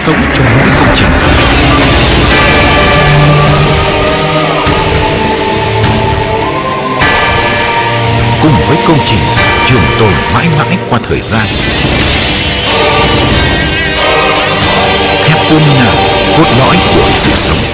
sống trong mỗi công trình. Cùng với công trình, trường tồn mãi mãi qua thời gian. Thép quân là cốt lõi của sự sống.